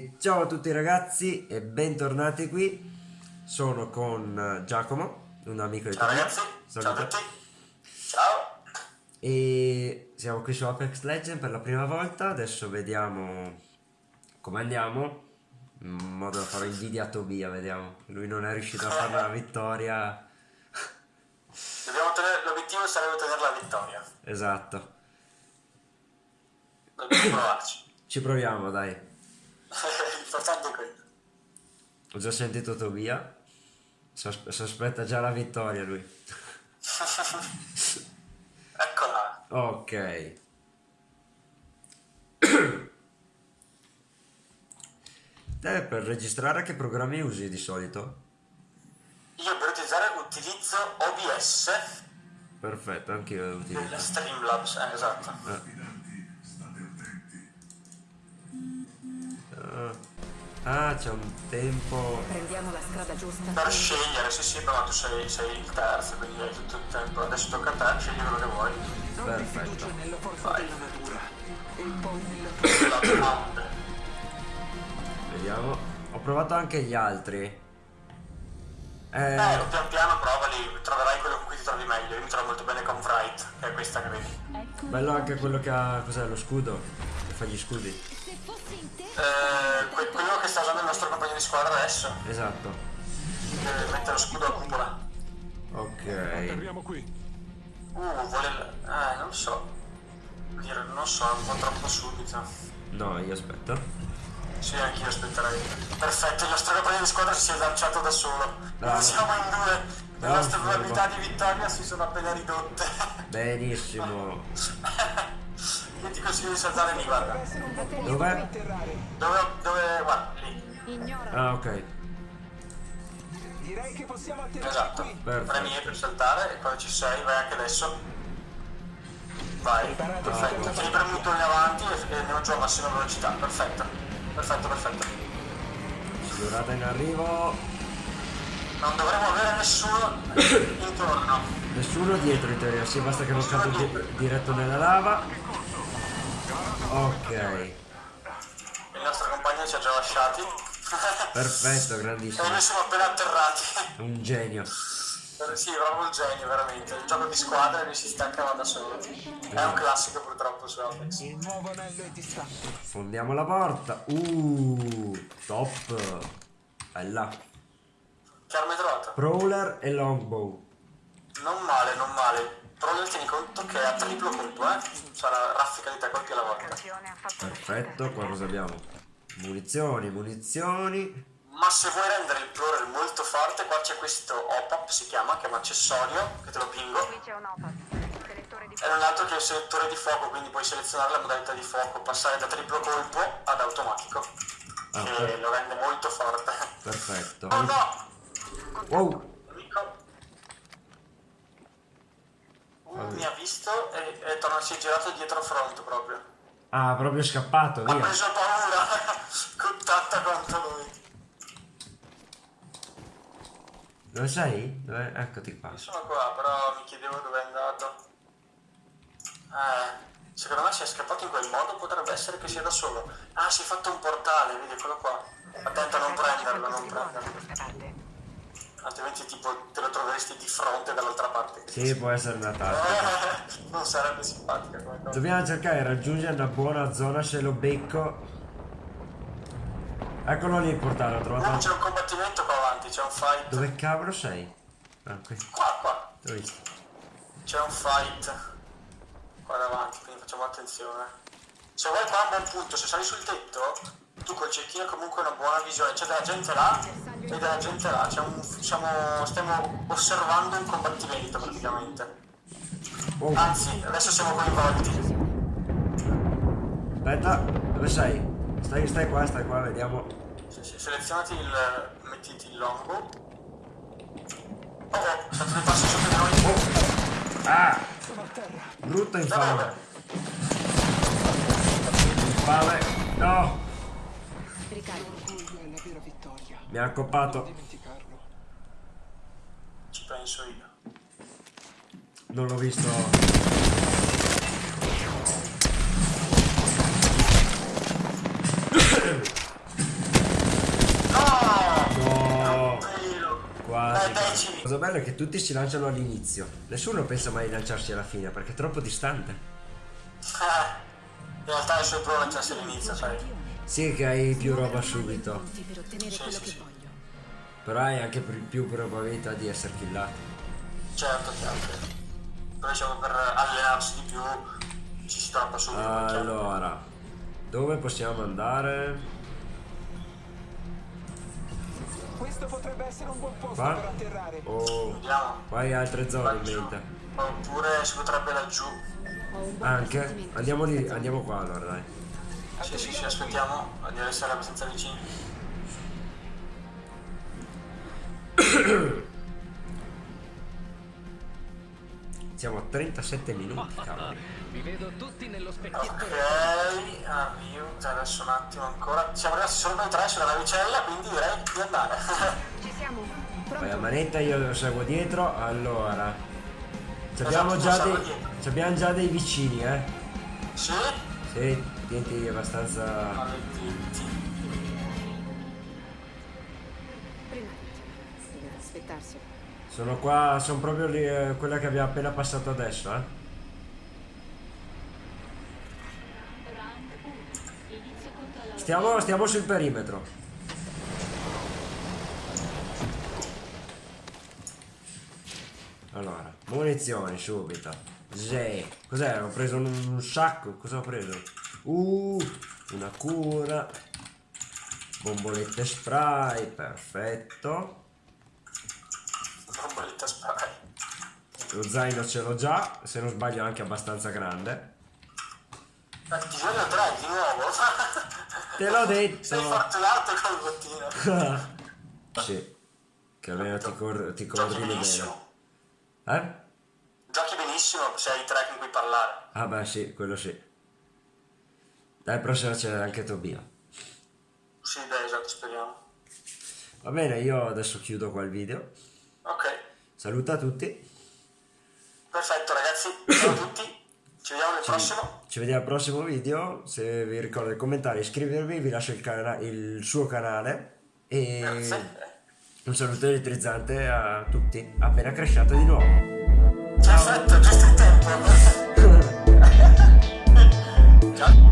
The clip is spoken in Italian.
E ciao a tutti ragazzi e bentornati qui. Sono con Giacomo, un amico di Ciao ragazzi, ciao a tutti. Ciao. E siamo qui su Apex Legend per la prima volta. Adesso vediamo come andiamo. In modo da fare invidia a Tobia, vediamo. Lui non è riuscito a fare una vittoria. L'obiettivo sarebbe ottenere la vittoria. Esatto. Dobbiamo provarci. Ci proviamo, dai. L'importante è quello. Ho già sentito Tobia. Sos- sospetta già la vittoria lui. Eccola. Ok. Te per registrare che programmi usi di solito? Io per utilizzare utilizzo OBS Perfetto, anch'io lo del utilizzo. Streamlabs, eh, esatto. Ah, Ah, c'è un tempo. Prendiamo la strada giusta. Per scegliere, sì sì, però tu sei, sei il terzo, quindi hai tutto il tempo. Adesso tocca a te, scegli quello che vuoi. Perfetto. Vai. e. Vediamo. Ho provato anche gli altri. Eh, Eh, pian piano provali, troverai quello con cui ti trovi meglio. Io mi trovo molto bene con Wright, che è questa che vedi. bello anche quello che ha. Cos'è lo scudo? Che fa gli scudi. Eh, que- quello che sta usando il nostro compagno di squadra adesso. Esatto. Deve mettere lo scudo a cupola. Ok. Arriviamo qui. Uh, vuole... Eh, non so. Dire, non so, è un po' troppo subito. No, io aspetto. Sì, anch'io aspetterei. Perfetto, il nostro compagno di squadra si è lanciato da solo. Bravo. Non siamo in due. Le nostre probabilità di vittoria si sono appena ridotte. Benissimo. Io ti consiglio di saltare lì, guarda. Dov'è? Dove, dove, guarda, lì. Ignora. Ah, ok. Direi che possiamo atterrare Esatto. Perfetto. Premi E per saltare e quando ci sei vai anche adesso. Vai. Perfetto. Tieni premuto in avanti e andiamo giù a massima velocità. Perfetto. Perfetto, perfetto. Durata in arrivo. Non dovremo avere nessuno intorno. Nessuno dietro in teoria, sì, basta che non cado di- diretto nella lava. Ok. Il nostro compagno ci ha già lasciati. Perfetto, e grandissimo. noi siamo appena atterrati. Un genio. sì, proprio un genio, veramente. Il gioco di squadra e lui si staccava da solo. È un classico purtroppo su Apex. Il nuovo anello è distante. Fondiamo la porta. Uh, top. Bella. Che arma hai trovato? Prowler e longbow. Non male, non male. Però tieni conto che è a triplo colpo, eh. Sarà raffica di tre colpi alla volta. Perfetto, qua cosa abbiamo? Munizioni, munizioni. Ma se vuoi rendere il Plorer molto forte, qua c'è questo OPAP, si chiama, che è un accessorio, che te lo pingo. Qui c'è un di E non altro che il selettore di fuoco, quindi puoi selezionare la modalità di fuoco, passare da triplo colpo ad automatico, Ah, che per- lo rende molto forte. Perfetto. Oh no! Wow. Amico. Uh, mi ha visto e, e torna, si è girato dietro front proprio. Ah, proprio scappato, Ha via. preso paura, contatta contro lui. Dove sei? Dove? Eccoti qua. Sono qua, però mi chiedevo dove è andato. Eh, secondo me si è scappato in quel modo, potrebbe essere che sia da solo. Ah, si è fatto un portale, vedi, eccolo qua. Attento a non prenderlo, non prenderlo. Altrimenti tipo te lo troveresti di fronte dall'altra parte. Sì, può essere una tattica. Non sarebbe simpatica come cosa. Dobbiamo cercare di raggiungere una buona zona se lo becco. Eccolo lì il portale, ho No, trovato. c'è un combattimento qua avanti, c'è un fight. Dove cavolo sei? Ah, qui. Qua, qua. T'ho visto. C'è un fight qua davanti, quindi facciamo attenzione. Se vuoi qua un buon punto, se sali sul tetto, tu col cecchino comunque una buona visione. C'è della gente là e della gente là. Un, siamo, stiamo osservando un combattimento praticamente. Oh, Anzi, adesso siamo coinvolti. aspetta, dove sei? Stai, stai qua, stai qua, vediamo. Se- se- selezionati il. mettiti il longo. Oh oh, state dei passi sotto di noi. Ah! Sono a terra. Brutta infame. Infame. No! vittoria. Mi ha accoppato. dimenticarlo. Ci penso io. Non l'ho visto. No! no! Quasi. La cosa bella è che tutti si lanciano all'inizio. Nessuno pensa mai di lanciarsi alla fine perché è troppo distante. Eh, in realtà è solo lanciarsi all'inizio, sai. Sì che hai più roba subito, Pronti per ottenere Sì, quello sì, che sì. voglio. però hai anche più più probabilità di essere killato. Certo, chiaro. Però diciamo per allenarsi di più ci si trappa subito. Allora, dove possiamo andare? Questo potrebbe essere un buon posto Qua? per atterrare. O Vediamo. qua hai altre zone in mente? Oppure si potrebbe laggiù. Anche? Andiamo lì, andiamo qua allora dai. Sì, sì, sì, aspettiamo di essere abbastanza vicini. Siamo a 37 minuti, cavolo. Vi vedo tutti nello specchietto. Ok, avvio. Cioè, adesso un attimo ancora. Siamo rimasti solo noi tre sulla navicella, quindi direi di andare. Ci siamo. Vai a Pronto? manetta, io lo seguo dietro. Allora, ci abbiamo, già dei, ci abbiamo già dei vicini, eh. sì? Sì, tienti abbastanza. Maledetti. Prima deve aspettarselo. Sono qua, sono proprio lì, eh, quella che abbiamo appena passato adesso, eh. Stiamo, stiamo sul perimetro. Allora, munizioni subito. Sì. Cos'è? Ho preso un, un sacco. Cosa ho preso? Uh, una cura. Bombolette spray, perfetto. Bomboletta spray. Lo zaino ce l'ho già, se non sbaglio anche abbastanza grande. Eh, Bisogna 3 di nuovo. Te l'ho Sei detto! fortunato col bottino. sì, che almeno ti, cor- ti coordini bene. Eh? Giochi benissimo se hai tre con cui parlare. Ah beh sì, quello sì. Dai, prossima c'è anche Tobia. Sì, dai, esatto, speriamo. Va bene, io adesso chiudo qua il video. Ok, Saluta tutti. perfetto ragazzi. Ciao a tutti. Ci vediamo nel prossimo. Ci vediamo al prossimo video. Se vi ricordo i commentari, iscrivervi, vi lascio il, cana- il suo canale. E Grazie. un saluto elettrizzante a tutti. Appena cresciate di nuovo. Perfetto, giusto in tempo. Ciao.